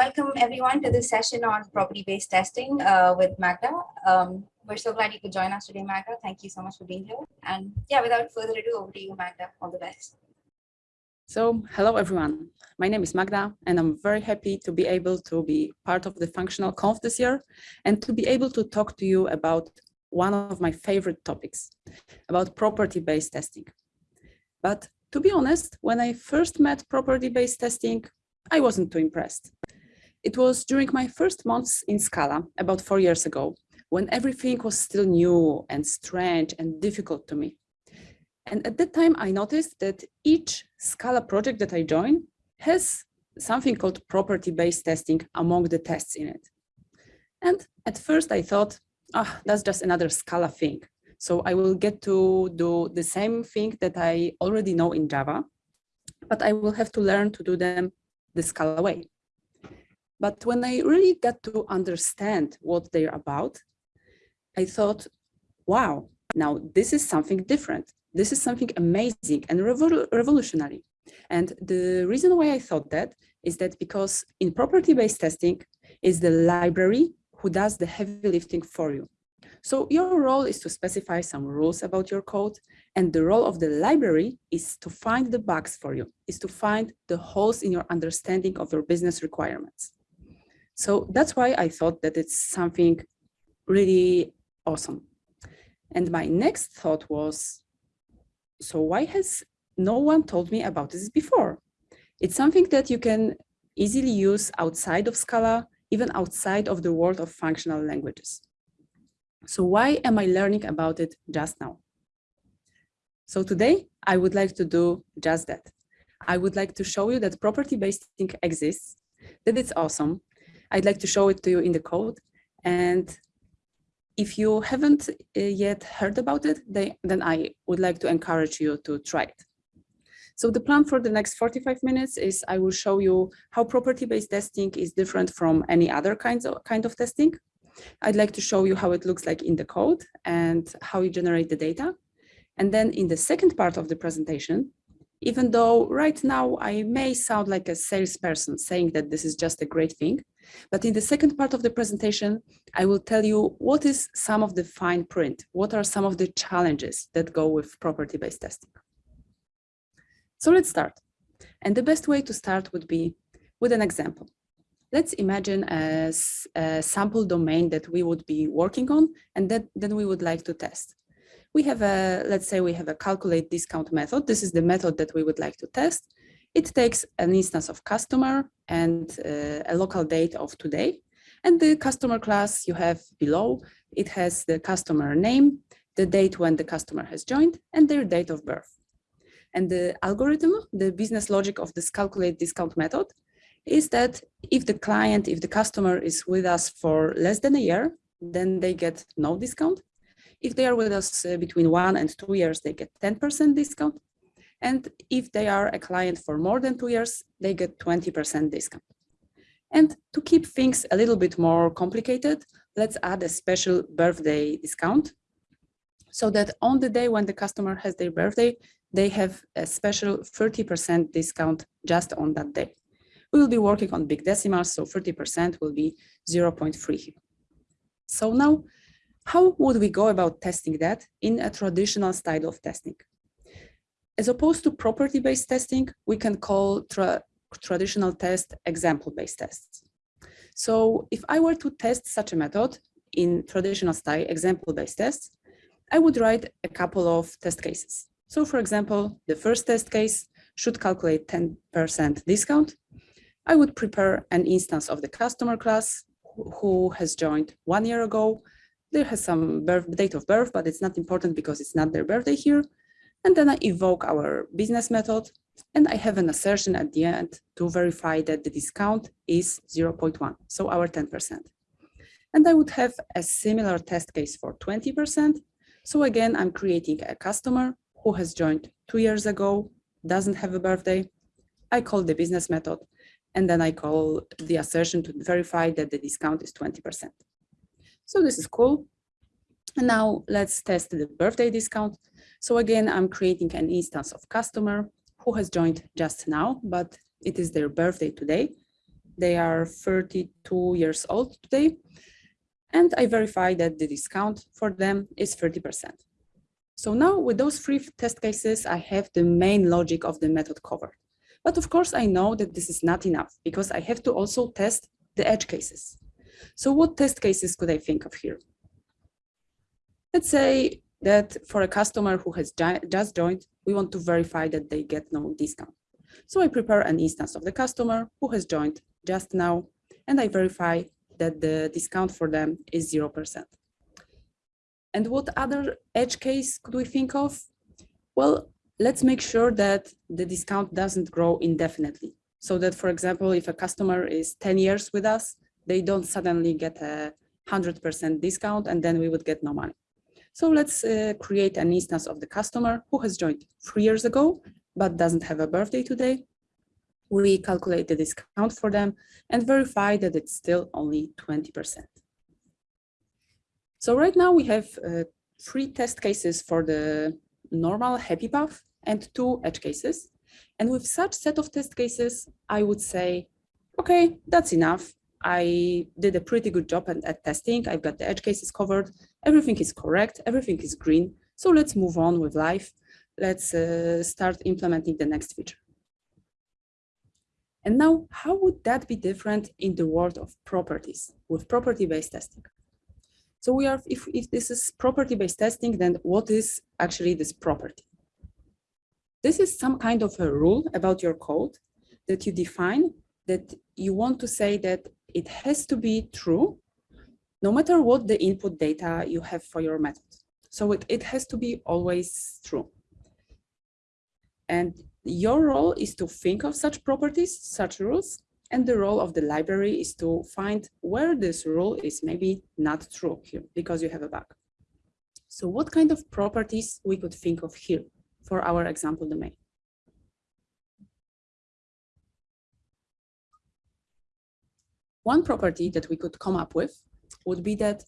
welcome everyone to this session on property-based testing uh, with Magda. Um, we're so glad you could join us today, Magda. Thank you so much for being here. And yeah, without further ado, over to you, Magda. All the best. So hello, everyone. My name is Magda, and I'm very happy to be able to be part of the Functional Conf this year and to be able to talk to you about one of my favorite topics, about property-based testing. But to be honest, when I first met property-based testing, I wasn't too impressed. It was during my first months in Scala, about four years ago, when everything was still new and strange and difficult to me. And at that time, I noticed that each Scala project that I join has something called property-based testing among the tests in it. And at first I thought, ah, oh, that's just another Scala thing. So I will get to do the same thing that I already know in Java, but I will have to learn to do them the Scala way. But when I really got to understand what they're about, I thought, wow, now this is something different. This is something amazing and revol revolutionary. And the reason why I thought that is that because in property-based testing is the library who does the heavy lifting for you. So your role is to specify some rules about your code and the role of the library is to find the bugs for you, is to find the holes in your understanding of your business requirements. So that's why I thought that it's something really awesome. And my next thought was, so why has no one told me about this before? It's something that you can easily use outside of Scala, even outside of the world of functional languages. So why am I learning about it just now? So today I would like to do just that. I would like to show you that property-based testing exists, that it's awesome. I'd like to show it to you in the code. And if you haven't uh, yet heard about it, they, then I would like to encourage you to try it. So the plan for the next 45 minutes is I will show you how property-based testing is different from any other kinds of, kind of testing. I'd like to show you how it looks like in the code and how you generate the data. And then in the second part of the presentation, even though right now I may sound like a salesperson saying that this is just a great thing, but in the second part of the presentation, I will tell you what is some of the fine print, what are some of the challenges that go with property-based testing. So let's start. And the best way to start would be with an example. Let's imagine a, a sample domain that we would be working on and that then we would like to test. We have a, let's say we have a calculate discount method. This is the method that we would like to test. It takes an instance of customer and uh, a local date of today. And the customer class you have below, it has the customer name, the date when the customer has joined, and their date of birth. And the algorithm, the business logic of this calculate discount method is that if the client, if the customer is with us for less than a year, then they get no discount. If they are with us uh, between one and two years, they get 10% discount. And if they are a client for more than two years, they get 20% discount. And to keep things a little bit more complicated, let's add a special birthday discount so that on the day when the customer has their birthday, they have a special 30% discount just on that day. We will be working on big decimals, so 30% will be 0.3 here. So now, how would we go about testing that in a traditional style of testing? As opposed to property-based testing, we can call tra traditional test example-based tests. So if I were to test such a method in traditional style example-based tests, I would write a couple of test cases. So for example, the first test case should calculate 10% discount I would prepare an instance of the customer class who has joined one year ago. There has some birth, date of birth, but it's not important because it's not their birthday here. And then I evoke our business method and I have an assertion at the end to verify that the discount is 0.1, so our 10%. And I would have a similar test case for 20%. So again, I'm creating a customer who has joined two years ago, doesn't have a birthday. I call the business method and then I call the assertion to verify that the discount is 20%. So this is cool. And now let's test the birthday discount. So again, I'm creating an instance of customer who has joined just now, but it is their birthday today. They are 32 years old today. And I verify that the discount for them is 30%. So now with those three test cases, I have the main logic of the method covered. But of course, I know that this is not enough because I have to also test the edge cases. So what test cases could I think of here? Let's say that for a customer who has just joined, we want to verify that they get no discount. So I prepare an instance of the customer who has joined just now, and I verify that the discount for them is 0%. And what other edge case could we think of? Well, let's make sure that the discount doesn't grow indefinitely. So that, for example, if a customer is 10 years with us, they don't suddenly get a 100% discount and then we would get no money. So let's uh, create an instance of the customer who has joined three years ago, but doesn't have a birthday today. We calculate the discount for them and verify that it's still only 20%. So right now we have uh, three test cases for the normal happy path and two edge cases. And with such set of test cases, I would say, okay, that's enough. I did a pretty good job at, at, testing. I've got the edge cases covered. Everything is correct. Everything is green. So let's move on with life. Let's uh, start implementing the next feature. And now, how would that be different in the world of properties with property-based testing? So we are, if, if this is property-based testing, then what is actually this property? This is some kind of a rule about your code that you define that you want to say that it has to be true no matter what the input data you have for your method. So it, it has to be always true. And your role is to think of such properties, such rules, and the role of the library is to find where this rule is maybe not true here because you have a bug. So what kind of properties we could think of here for our example domain? One property that we could come up with would be that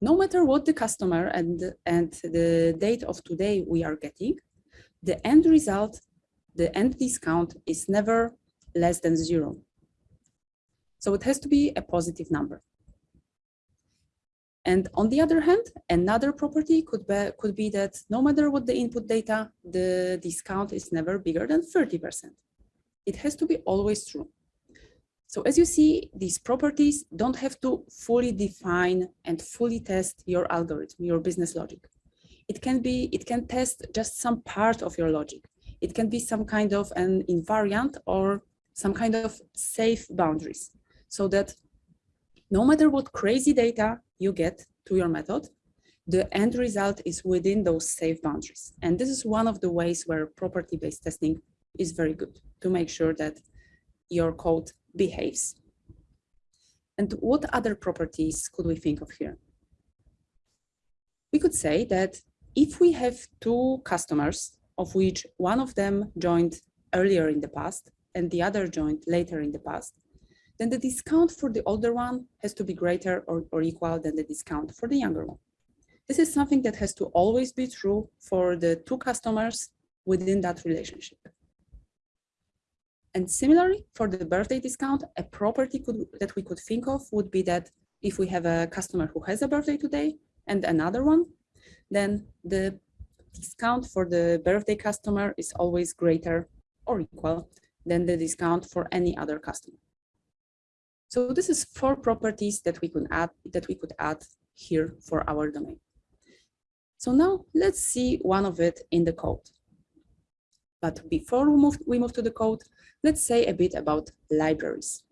no matter what the customer and, and the date of today we are getting, the end result, the end discount is never less than zero. So it has to be a positive number. And on the other hand, another property could be, could be that no matter what the input data, the discount is never bigger than 30%. It has to be always true. So as you see, these properties don't have to fully define and fully test your algorithm, your business logic. It can be, it can test just some part of your logic. It can be some kind of an invariant or some kind of safe boundaries so that no matter what crazy data you get to your method, the end result is within those safe boundaries. And this is one of the ways where property-based testing is very good to make sure that your code behaves. And what other properties could we think of here? We could say that if we have two customers, of which one of them joined earlier in the past and the other joined later in the past, then the discount for the older one has to be greater or, or equal than the discount for the younger one. This is something that has to always be true for the two customers within that relationship. And similarly, for the birthday discount, a property could, that we could think of would be that if we have a customer who has a birthday today and another one, then the discount for the birthday customer is always greater or equal than the discount for any other customer. So this is four properties that we could add that we could add here for our domain. So now let's see one of it in the code. But before we move, we move to the code, let's say a bit about libraries.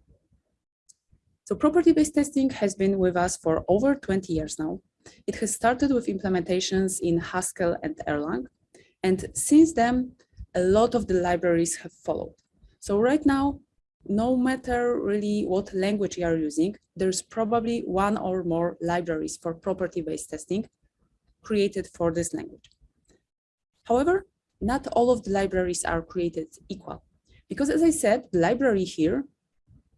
So property-based testing has been with us for over 20 years now. It has started with implementations in Haskell and Erlang. And since then, a lot of the libraries have followed. So right now, no matter really what language you are using, there's probably one or more libraries for property-based testing created for this language. However, not all of the libraries are created equal. Because as I said, the library here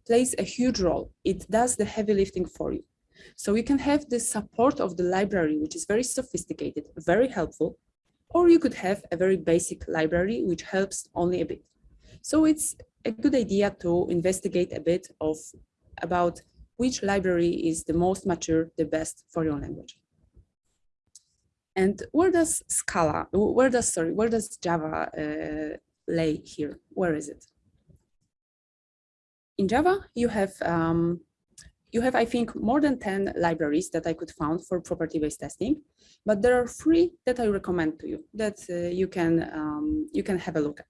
plays a huge role. It does the heavy lifting for you. So you can have the support of the library, which is very sophisticated, very helpful, or you could have a very basic library, which helps only a bit. So it's a good idea to investigate a bit of about which library is the most mature, the best for your language. And where does Scala, where does, sorry, where does Java uh, lay here? Where is it? In Java, you have, um, you have, I think, more than 10 libraries that I could found for property-based testing, but there are three that I recommend to you that uh, you can um, you can have a look at.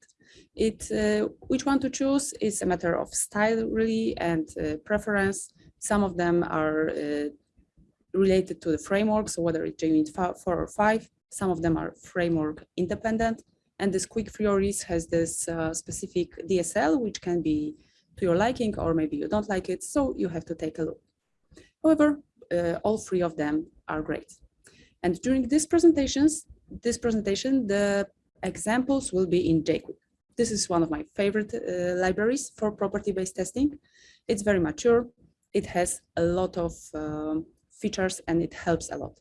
It uh, which one to choose is a matter of style really and uh, preference. Some of them are uh, related to the framework, so whether it's JUnit 4 or 5, some of them are framework independent. And this QuickTheories has this uh, specific DSL, which can be to your liking, or maybe you don't like it, so you have to take a look. However, uh, all three of them are great. And during these presentations, this presentation, the examples will be in jqwik. This is one of my favorite uh, libraries for property-based testing. It's very mature. It has a lot of um, features and it helps a lot.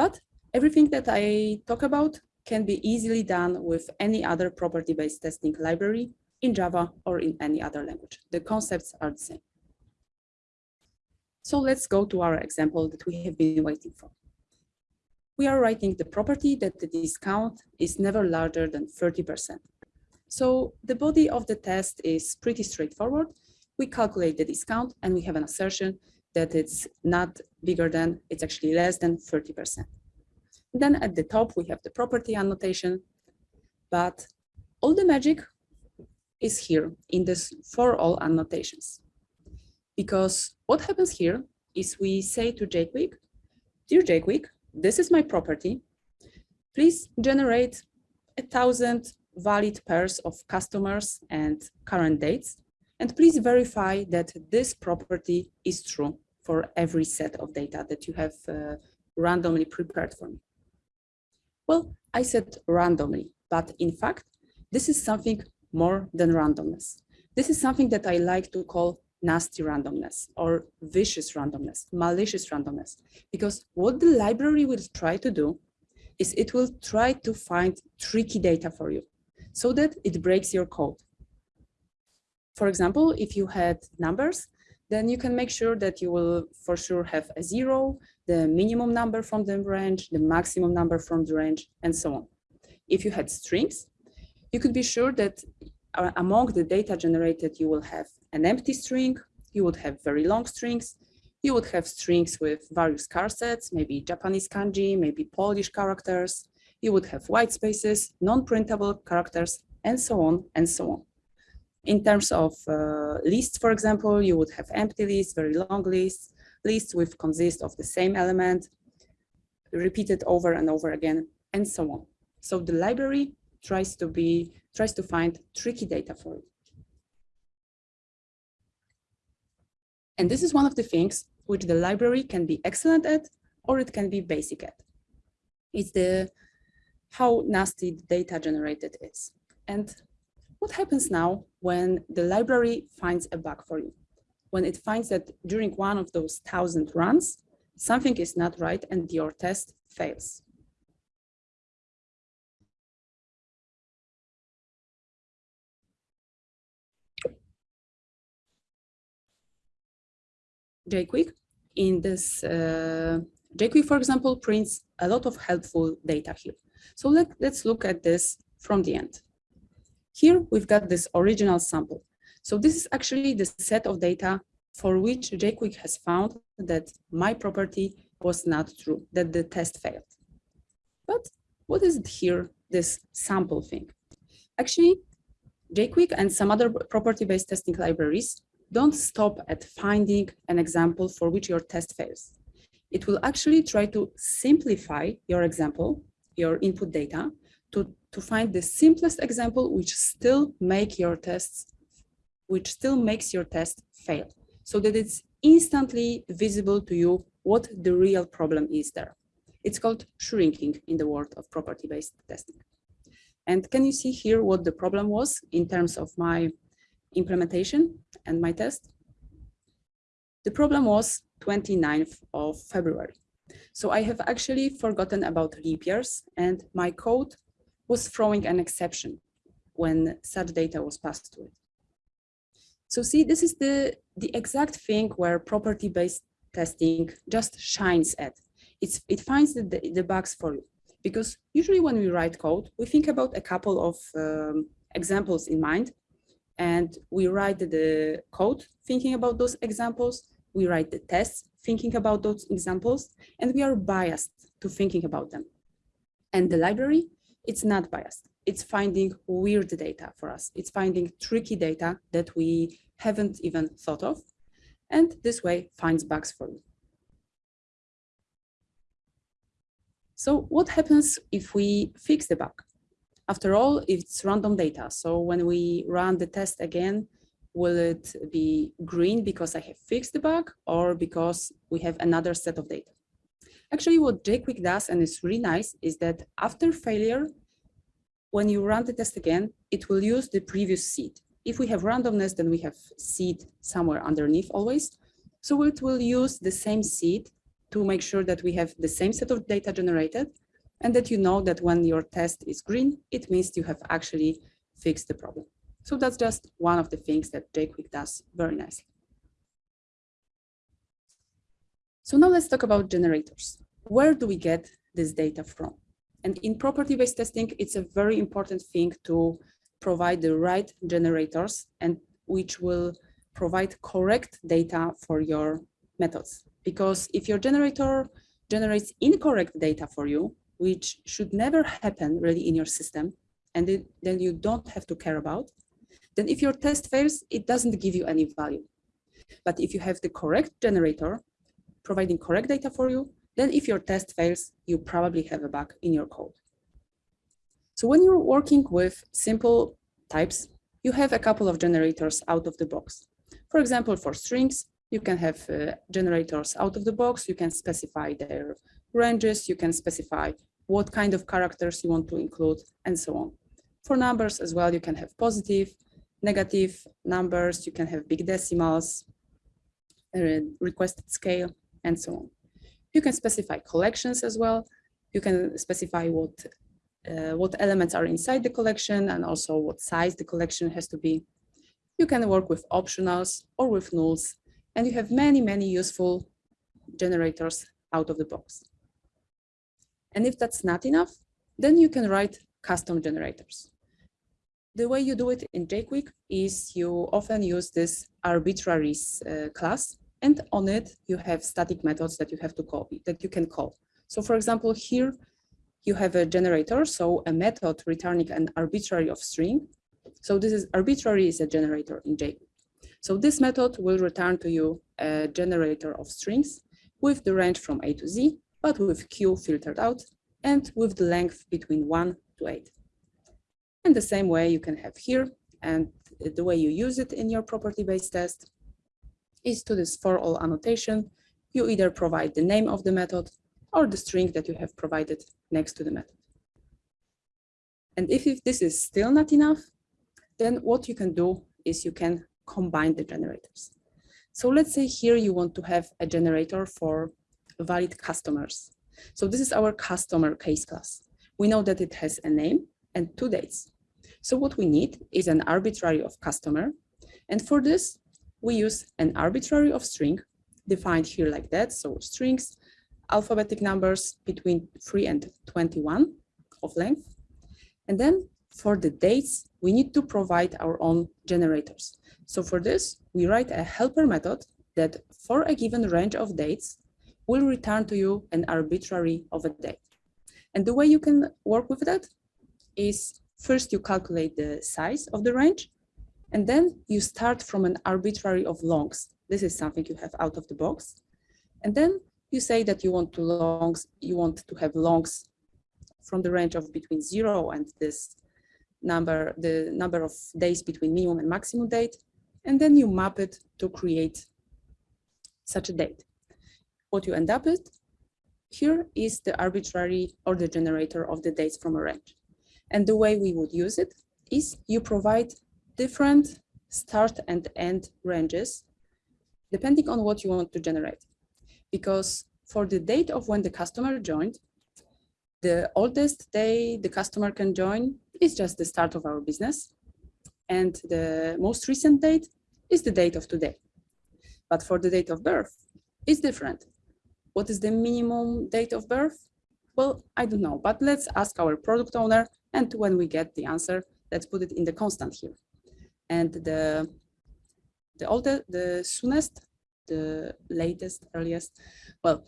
But everything that I talk about can be easily done with any other property-based testing library in Java or in any other language. The concepts are the same. So let's go to our example that we have been waiting for. We are writing the property that the discount is never larger than 30%. So the body of the test is pretty straightforward. We calculate the discount and we have an assertion that it's not bigger than, it's actually less than 30%. Then at the top, we have the property annotation, but all the magic is here in this for all annotations. Because what happens here is we say to jqwik, dear jqwik, this is my property. Please generate a thousand valid pairs of customers and current dates. And please verify that this property is true for every set of data that you have uh, randomly prepared for me? Well, I said randomly, but in fact, this is something more than randomness. This is something that I like to call nasty randomness or vicious randomness, malicious randomness, because what the library will try to do is it will try to find tricky data for you so that it breaks your code. For example, if you had numbers then you can make sure that you will for sure have a zero, the minimum number from the range, the maximum number from the range, and so on. If you had strings, you could be sure that uh, among the data generated, you will have an empty string, you would have very long strings, you would have strings with various char sets, maybe Japanese kanji, maybe Polish characters, you would have white spaces, non-printable characters, and so on and so on. In terms of uh, lists, for example, you would have empty lists, very long lists, lists which consist of the same element, repeated over and over again, and so on. So the library tries to be tries to find tricky data for you. And this is one of the things which the library can be excellent at, or it can be basic at. It's the how nasty the data generated is. And what happens now when the library finds a bug for you? When it finds that during one of those thousand runs, something is not right and your test fails. jqwik in this uh, jqwik, for example, prints a lot of helpful data here. So let, let's look at this from the end. Here we've got this original sample. So this is actually the set of data for which jqwik has found that my property was not true, that the test failed. But what is it here, this sample thing? Actually, jqwik and some other property-based testing libraries don't stop at finding an example for which your test fails. It will actually try to simplify your example, your input data, to, to find the simplest example which still make your tests, which still makes your test fail so that it's instantly visible to you what the real problem is there. It's called shrinking in the world of property-based testing. And can you see here what the problem was in terms of my implementation and my test? The problem was 29th of February. So I have actually forgotten about leap years and my code was throwing an exception. when such data was passed to it. So see, this is the, the exact thing where property-based testing just shines at. It's, it finds the, the, the, bugs for you. Because usually when we write code, we think about a couple of um, examples in mind, and we write the code thinking about those examples, we write the tests thinking about those examples, and we are biased to thinking about them. And the library, it's not biased it's finding weird data for us. It's finding tricky data that we haven't even thought of. And this way finds bugs for you. So what happens if we fix the bug? After all, it's random data. So when we run the test again, will it be green because I have fixed the bug or because we have another set of data? Actually, what jqwik does, and it's really nice, is that after failure, when you run the test again, it will use the previous seed. If we have randomness, then we have seed somewhere underneath always. So it will use the same seed to make sure that we have the same set of data generated and that you know that when your test is green, it means you have actually fixed the problem. So that's just one of the things that jqwik does very nicely. So now let's talk about generators. Where do we get this data from? And in property-based testing, it's a very important thing to provide the right generators and which will provide correct data for your methods. Because if your generator generates incorrect data for you, which should never happen really in your system, and it, then you don't have to care about, then if your test fails, it doesn't give you any value. But if you have the correct generator providing correct data for you, then if your test fails, you probably have a bug in your code. So when you're working with simple types, you have a couple of generators out of the box. For example, for strings, you can have uh, generators out of the box. You can specify their ranges. You can specify what kind of characters you want to include and so on. For numbers as well, you can have positive, negative numbers. You can have big decimals, uh, requested scale, and so on. You can specify collections as well. You can specify what, uh, what elements are inside the collection and also what size the collection has to be. You can work with optionals or with nulls, and you have many, many useful generators out of the box. And if that's not enough, then you can write custom generators. The way you do it in jqwik is you often use this arbitraries uh, class and on it, you have static methods that you have to call, that you can call. So for example, here you have a generator, so a method returning an arbitrary of string. So this is arbitrary is a generator in J. So this method will return to you a generator of strings with the range from A to Z, but with Q filtered out and with the length between one to eight. And the same way you can have here and the way you use it in your property-based test is to this for all annotation. You either provide the name of the method or the string that you have provided next to the method. And if, if this is still not enough, then what you can do is you can combine the generators. So let's say here you want to have a generator for valid customers. So this is our customer case class. We know that it has a name and two dates. So what we need is an arbitrary of customer. And for this, we use an arbitrary of string defined here like that. So strings, alphabetic numbers between 3 and 21 of length. And then for the dates, we need to provide our own generators. So for this, we write a helper method that for a given range of dates will return to you an arbitrary of a date. And the way you can work with that is first you calculate the size of the range and then you start from an arbitrary of longs. This is something you have out of the box. And then you say that you want to longs, you want to have longs from the range of between zero and this number, the number of days between minimum and maximum date. And then you map it to create such a date. What you end up with here is the arbitrary or the generator of the dates from a range. And the way we would use it is you provide different start and end ranges, depending on what you want to generate. Because for the date of when the customer joined, The oldest day the customer can join is just the start of our business. And the most recent date is the date of today. But for the date of birth, it's different. What is the minimum date of birth? Well, I don't know, but let's ask our product owner. And when we get the answer, let's put it in the constant here. And the, the older, the soonest, the latest, earliest, well,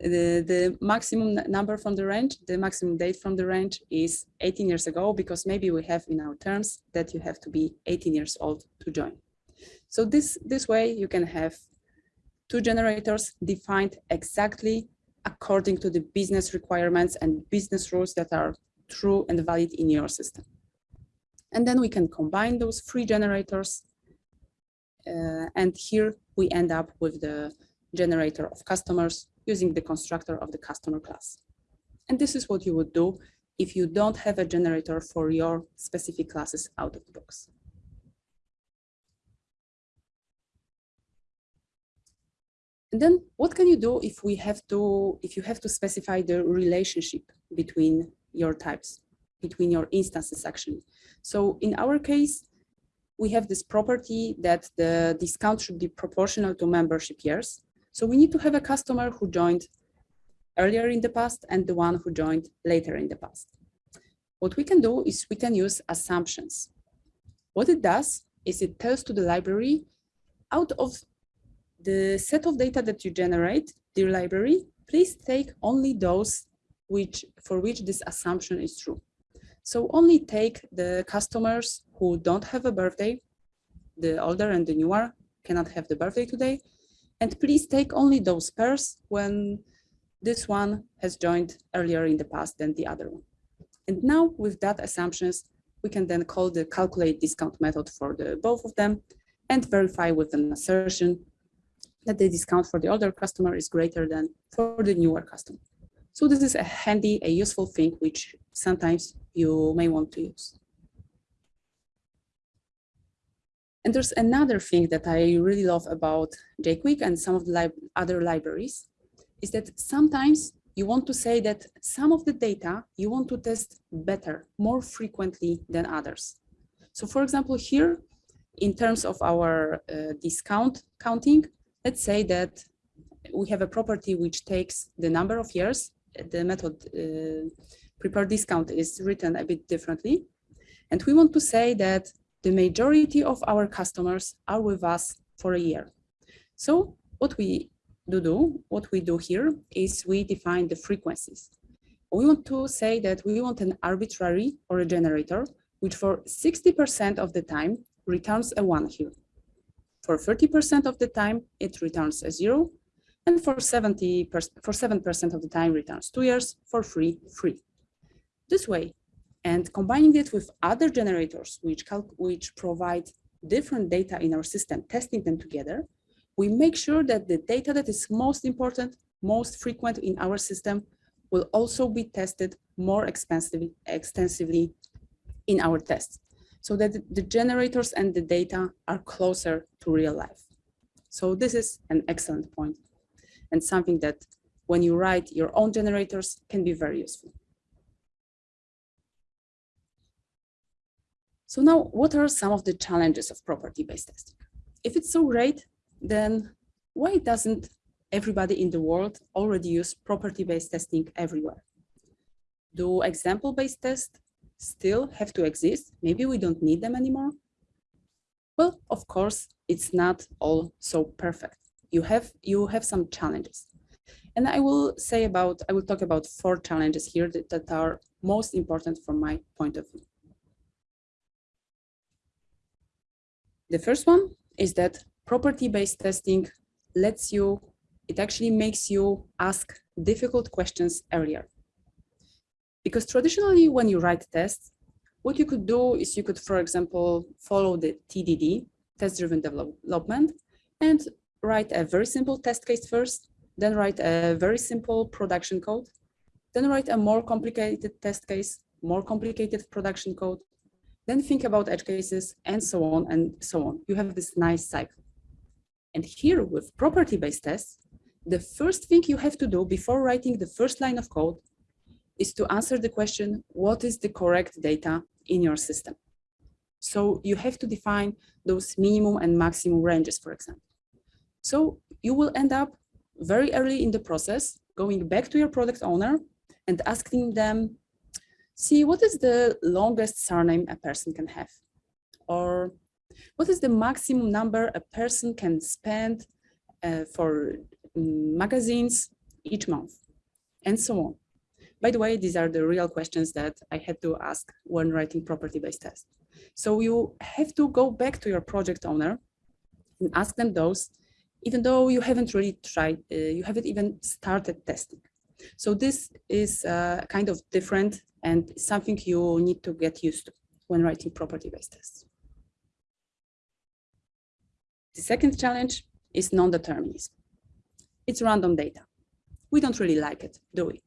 the, the maximum number from the range, the maximum date from the range is 18 years ago, because maybe we have in our terms that you have to be 18 years old to join. So this, this way you can have two generators defined exactly according to the business requirements and business rules that are true and valid in your system. And then we can combine those three generators. Uh, and here we end up with the generator of customers using the constructor of the customer class. And this is what you would do if you don't have a generator for your specific classes out of the box. And then what can you do if we have to, if you have to specify the relationship between your types, between your instances actually. So in our case, we have this property that the discount should be proportional to membership years. So we need to have a customer who joined earlier in the past and the one who joined later in the past. What we can do is we can use assumptions. What it does is it tells to the library out of the set of data that you generate, dear library, please take only those which for which this assumption is true. So only take the customers who don't have a birthday, the older and the newer cannot have the birthday today, and please take only those pairs when this one has joined earlier in the past than the other one. And now with that assumptions, we can then call the calculate discount method for the both of them and verify with an assertion that the discount for the older customer is greater than for the newer customer. So this is a handy, a useful thing which sometimes you may want to use. And there's another thing that I really love about jqwik and some of the other libraries is that sometimes you want to say that some of the data you want to test better, more frequently than others. So for example, here, in terms of our uh, discount counting, let's say that we have a property which takes the number of years. The method uh, prepare discount is written a bit differently. And we want to say that the majority of our customers are with us for a year. So what we do, do what we do here is we define the frequencies. We want to say that we want an arbitrary or a generator, which for 60% of the time returns a one here. For 30% of the time, it returns a zero, and for 70 for 7% of the time returns two years, for free, free. This way, and combining it with other generators which, which provide different data in our system, testing them together, we make sure that the data that is most important, most frequent in our system will also be tested more extensively, extensively in our tests so that the generators and the data are closer to real life. So this is an excellent point and something that when you write your own generators can be very useful. So now what are some of the challenges of property-based testing? If it's so great, then why doesn't everybody in the world already use property-based testing everywhere? Do example-based tests still have to exist? Maybe we don't need them anymore? Well, of course, it's not all so perfect. You have, you have some challenges. And I will say about, I will talk about four challenges here that, that are most important from my point of view. The first one is that property-based testing lets you, it actually makes you ask difficult questions earlier. Because traditionally, when you write tests, what you could do is you could, for example, follow the TDD, test-driven development, and write a very simple test case first, then write a very simple production code, then write a more complicated test case, more complicated production code, then think about edge cases, and so on and so on. You have this nice cycle. And here with property-based tests, the first thing you have to do before writing the first line of code is to answer the question, what is the correct data in your system? So you have to define those minimum and maximum ranges, for example. So you will end up very early in the process, going back to your product owner and asking them, see, what is the longest surname a person can have? Or what is the maximum number a person can spend uh, for mm, magazines each month? And so on. By the way, these are the real questions that I had to ask when writing property-based tests. So you have to go back to your project owner and ask them those, even though you haven't really tried, uh, you haven't even started testing. So this is uh, kind of different and something you need to get used to when writing property-based tests. The second challenge is non-determinism. It's random data. We don't really like it, do we?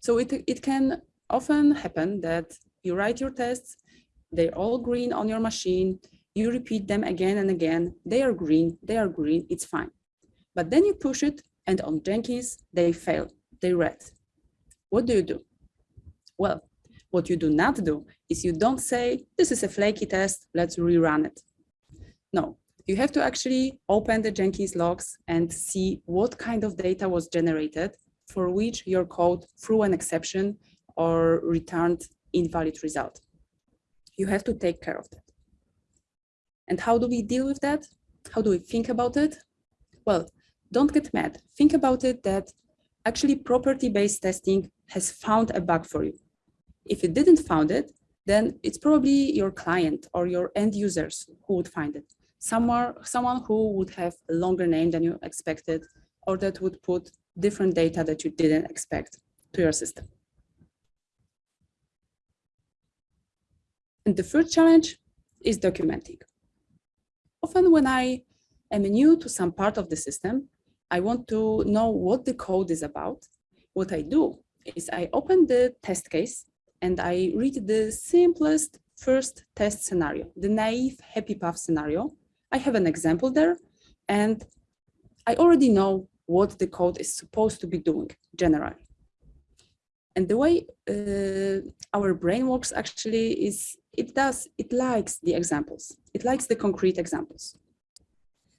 So it, it can often happen that you write your tests, they're all green on your machine, you repeat them again and again, they are green, they are green, it's fine. But then you push it and on Jenkins, they fail, they red. What do you do? Well, what you do not do is you don't say, this is a flaky test, let's rerun it. No, you have to actually open the Jenkins logs and see what kind of data was generated for which your code threw an exception or returned invalid result. You have to take care of that. And how do we deal with that? How do we think about it? Well, don't get mad. Think about it that actually property-based testing has found a bug for you. If it didn't found it, then it's probably your client or your end users who would find it. Somewhere, someone who would have a longer name than you expected, or that would put different data that you didn't expect to your system. And the third challenge is documenting. Often when I am new to some part of the system, I want to know what the code is about. What I do is I open the test case and I read the simplest first test scenario, the naive happy path scenario. I have an example there and I already know what the code is supposed to be doing generally. And the way uh, our brain works actually is it does, it likes the examples. It likes the concrete examples.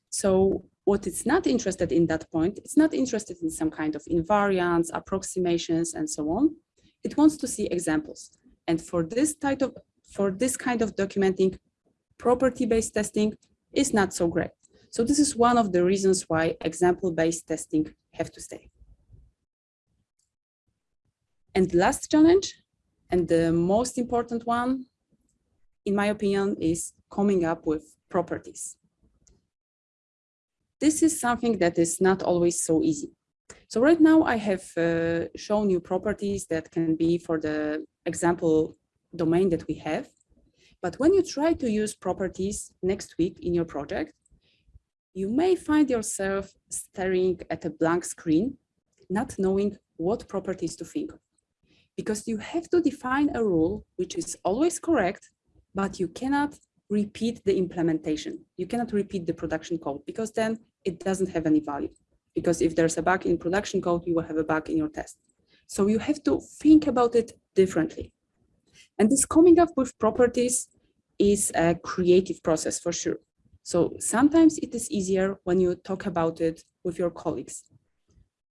So what it's not interested in that point, it's not interested in some kind of invariants, approximations, and so on. It wants to see examples. And for this type of, for this kind of documenting, property-based testing is not so great. So this is one of the reasons why example-based testing have to stay. And the last challenge, and the most important one, in my opinion, is coming up with properties. This is something that is not always so easy. So right now I have uh, shown you properties that can be for the example domain that we have. But when you try to use properties next week in your project, you may find yourself staring at a blank screen, not knowing what properties to think of. Because you have to define a rule which is always correct, but you cannot repeat the implementation. You cannot repeat the production code because then it doesn't have any value. Because if there's a bug in production code, you will have a bug in your test. So you have to think about it differently. And this coming up with properties is a creative process for sure. So sometimes it is easier when you talk about it with your colleagues.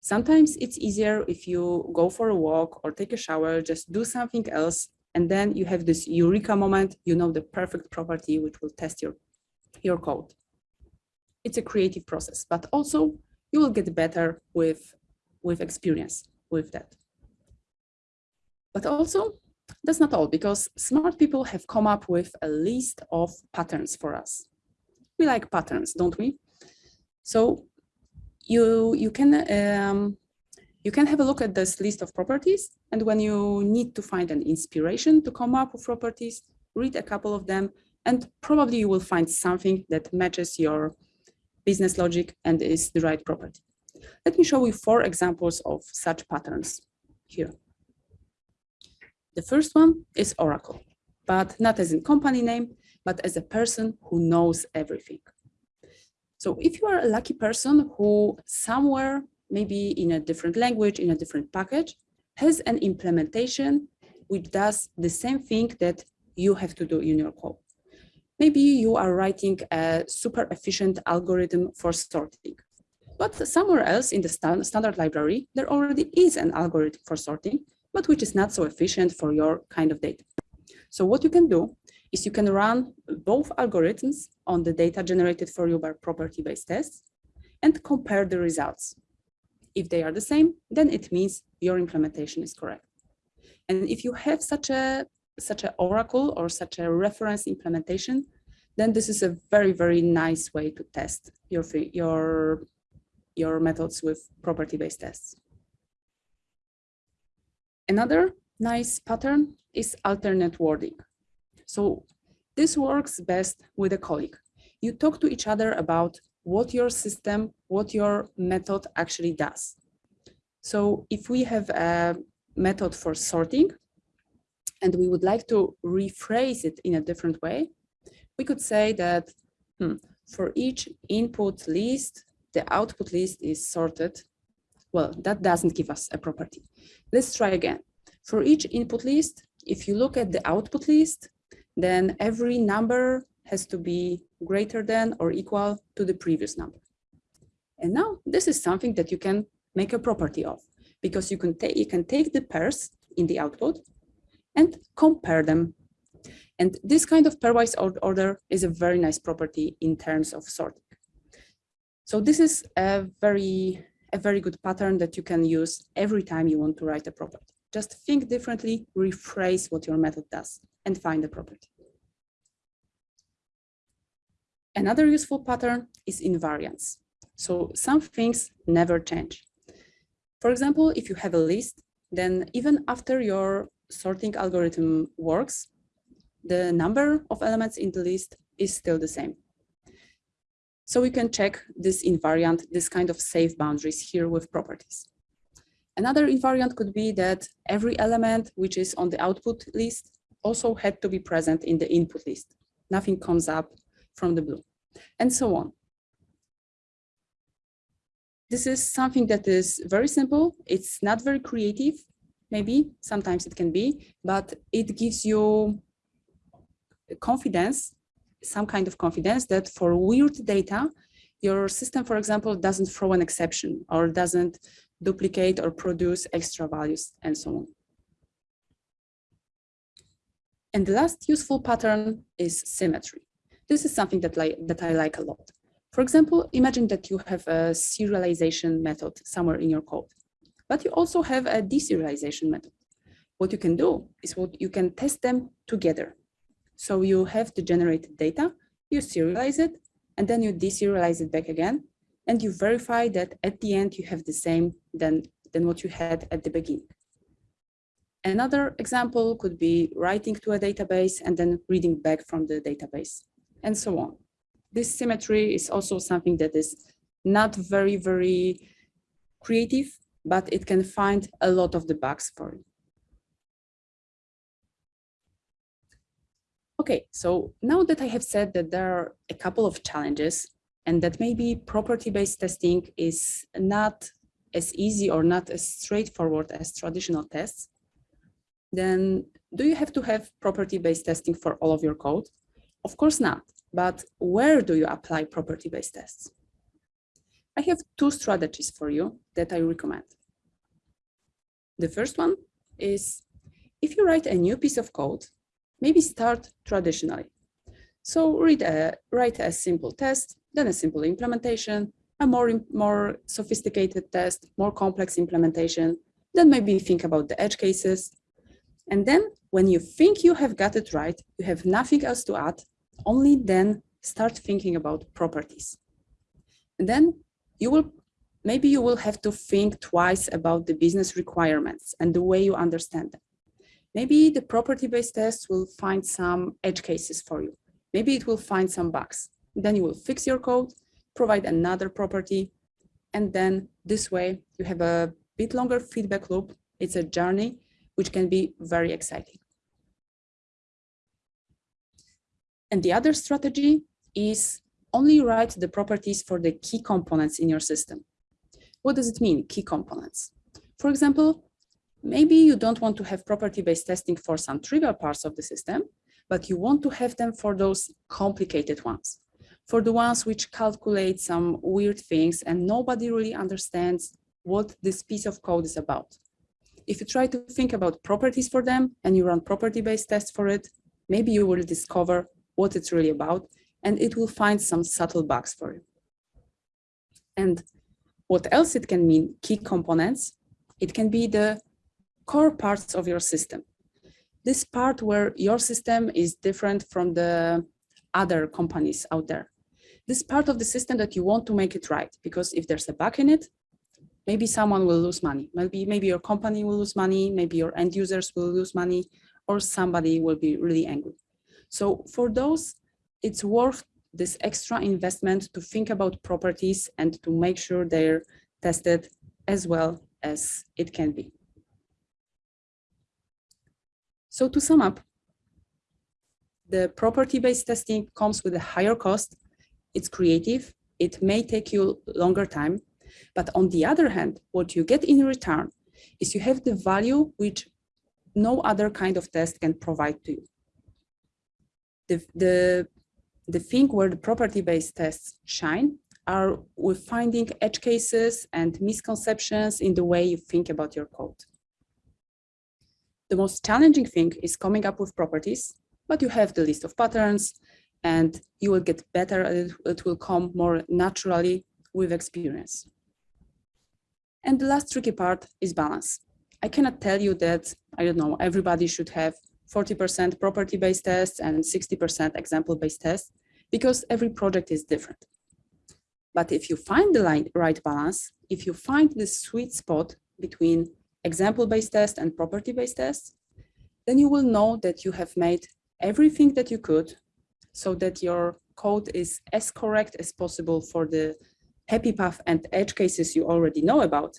Sometimes it's easier if you go for a walk or take a shower, just do something else, and then you have this eureka moment, you know the perfect property which will test your, your code. It's a creative process, but also you will get better with, with experience with that. But also, that's not all, because smart people have come up with a list of patterns for us we like patterns, don't we? So you, you, can, um, you can have a look at this list of properties. And when you need to find an inspiration to come up with properties, read a couple of them, and probably you will find something that matches your business logic and is the right property. Let me show you four examples of such patterns here. The first one is Oracle, but not as in company name, but as a person who knows everything. So if you are a lucky person who somewhere, maybe in a different language, in a different package, has an implementation which does the same thing that you have to do in your code. Maybe you are writing a super efficient algorithm for sorting, but somewhere else in the stand standard library, there already is an algorithm for sorting, but which is not so efficient for your kind of data. So what you can do is you can run both algorithms on the data generated for you by property-based tests and compare the results. If they are the same, then it means your implementation is correct. And if you have such a such an oracle or such a reference implementation, then this is a very, very nice way to test your, your, your methods with property-based tests. Another nice pattern is alternate wording. So this works best with a colleague. You talk to each other about what your system, what your method actually does. So if we have a method for sorting, and we would like to rephrase it in a different way, we could say that hmm, for each input list, the output list is sorted. Well, that doesn't give us a property. Let's try again. For each input list, if you look at the output list, then every number has to be greater than or equal to the previous number. And now this is something that you can make a property of because you can take you can take the pairs in the output and compare them. And this kind of pairwise order is a very nice property in terms of sorting. So this is a very, a very good pattern that you can use every time you want to write a property. Just think differently, rephrase what your method does, and find the property. Another useful pattern is invariance. So some things never change. For example, if you have a list, then even after your sorting algorithm works, the number of elements in the list is still the same. So we can check this invariant, this kind of safe boundaries here with properties. Another invariant could be that every element which is on the output list also had to be present in the input list. Nothing comes up from the blue and so on. This is something that is very simple. It's not very creative, maybe sometimes it can be, but it gives you confidence, some kind of confidence that for weird data, your system, for example, doesn't throw an exception or doesn't duplicate or produce extra values and so on. And the last useful pattern is symmetry. This is something that, like, that I like a lot. For example, imagine that you have a serialization method somewhere in your code but you also have a deserialization method. What you can do is what you can test them together. So you have the generated data, you serialize it, and then you deserialize it back again, and you verify that at the end you have the same than, than what you had at the beginning. Another example could be writing to a database and then reading back from the database, and so on. This symmetry is also something that is not very, very creative, but it can find a lot of the bugs for you. Okay, so now that I have said that there are a couple of challenges and that maybe property-based testing is not as easy or not as straightforward as traditional tests, then do you have to have property-based testing for all of your code? Of course not, but where do you apply property-based tests? I have two strategies for you that I recommend. The first one is if you write a new piece of code, maybe start traditionally. So a, write a simple test, then a simple implementation, a more, more sophisticated test, more complex implementation, then maybe think about the edge cases. And then when you think you have got it right, you have nothing else to add, only then start thinking about properties. And then you will maybe you will have to think twice about the business requirements and the way you understand them. Maybe the property-based test will find some edge cases for you. Maybe it will find some bugs. Then you will fix your code, provide another property, and then this way you have a bit longer feedback loop. It's a journey which can be very exciting. And the other strategy is only write the properties for the key components in your system. What does it mean, key components? For example, maybe you don't want to have property-based testing for some trivial parts of the system, but you want to have them for those complicated ones, for the ones which calculate some weird things and nobody really understands what this piece of code is about. If you try to think about properties for them and you run property-based tests for it, maybe you will discover what it's really about and it will find some subtle bugs for you. And what else it can mean, key components, it can be the core parts of your system. This part where your system is different from the other companies out there. This part of the system that you want to make it right, because if there's a bug in it, maybe someone will lose money. Maybe, maybe your company will lose money, maybe your end users will lose money, or somebody will be really angry. So for those, it's worth this extra investment to think about properties and to make sure they're tested as well as it can be. So to sum up, the property-based testing comes with a higher cost. It's creative. It may take you longer time. But on the other hand, what you get in return is you have the value which no other kind of test can provide to you. The, the, the thing where the property-based tests shine are with finding edge cases and misconceptions in the way you think about your code. The most challenging thing is coming up with properties, but you have the list of patterns and you will get better it. It will come more naturally with experience. And the last tricky part is balance. I cannot tell you that, I don't know, everybody should have 40% property-based tests and 60% example-based tests because every project is different. But if you find the right balance, if you find the sweet spot between example-based test and property-based tests, then you will know that you have made everything that you could so that your code is as correct as possible for the happy path and edge cases you already know about,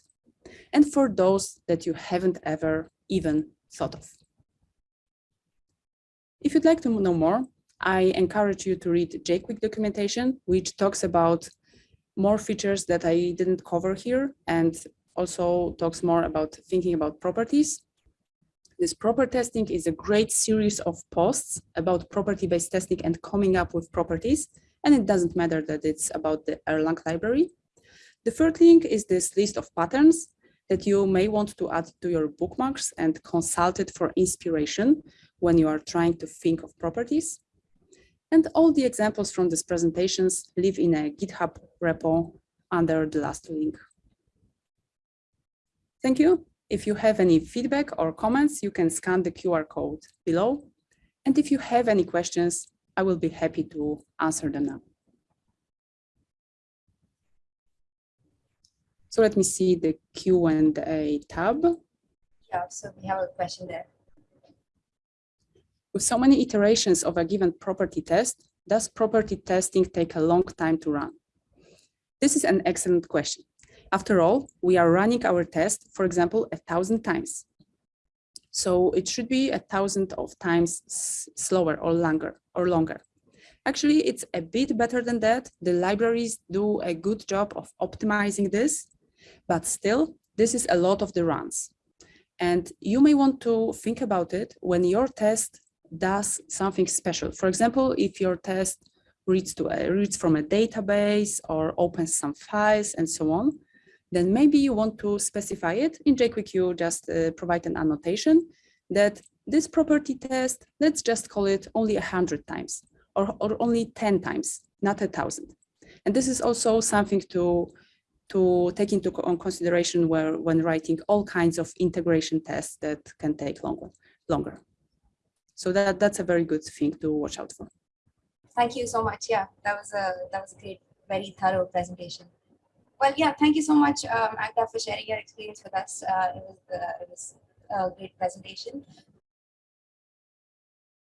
and for those that you haven't ever even thought of. If you'd like to know more, I encourage you to read jqwik documentation, which talks about more features that I didn't cover here and also talks more about thinking about properties. This proper testing is a great series of posts about property-based testing and coming up with properties. And it doesn't matter that it's about the Erlang library. The third link is this list of patterns that you may want to add to your bookmarks and consult it for inspiration when you are trying to think of properties. And all the examples from these presentations live in a GitHub repo under the last link. Thank you. If you have any feedback or comments, you can scan the QR code below. And if you have any questions, I will be happy to answer them now. So let me see the Q&A tab. Yeah, so we have a question there. With so many iterations of a given property test, does property testing take a long time to run? This is an excellent question. After all, we are running our test, for example, a thousand times. So it should be a thousand of times slower or longer or longer. Actually, it's a bit better than that. The libraries do a good job of optimizing this, but still, this is a lot of the runs. And you may want to think about it when your test does something special. For example, if your test reads to a, reads from a database or opens some files and so on, then maybe you want to specify it. In jqwik, you just uh, provide an annotation that this property test, let's just call it only 100 times or, or only 10 times, not a thousand. And this is also something to, to take into consideration where, when writing all kinds of integration tests that can take longer. longer. So that, that's a very good thing to watch out for. Thank you so much. Yeah, that was a that was a great, very thorough presentation. Well, yeah, thank you so much, um, Agda, for sharing your experience with us. Uh, it was uh, it was a great presentation.